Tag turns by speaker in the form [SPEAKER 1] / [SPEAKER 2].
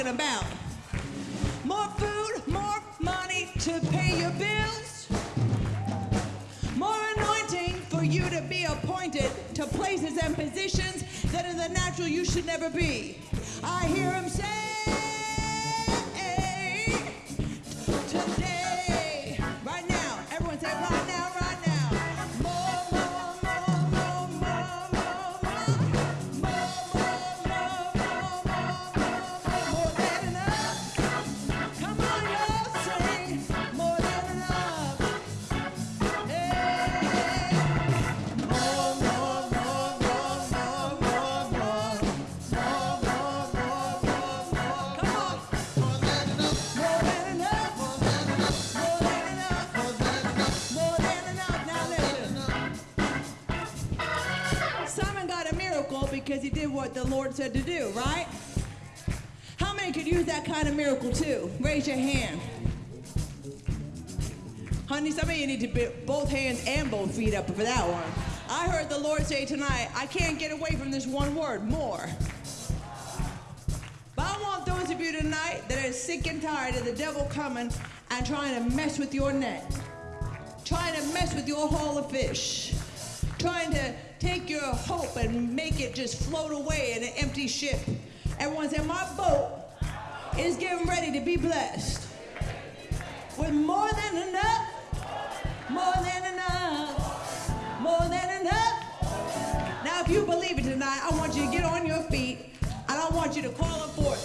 [SPEAKER 1] talking about. More food, more money to pay your bills. More anointing for you to be appointed to places and positions that in the natural you should never be. Miracle because he did what the Lord said to do, right? How many could use that kind of miracle too? Raise your hand. Honey, some of you need to put both hands and both feet up for that one. I heard the Lord say tonight, I can't get away from this one word, more. But I want those of you tonight that are sick and tired of the devil coming and trying to mess with your net, trying to mess with your haul of fish, trying to take your hope and make it just float away in an empty ship. Everyone say, My boat is getting ready to be blessed with more than enough, more than enough, more than enough. Now, if you believe it tonight, I want you to get on your feet I want you to call upon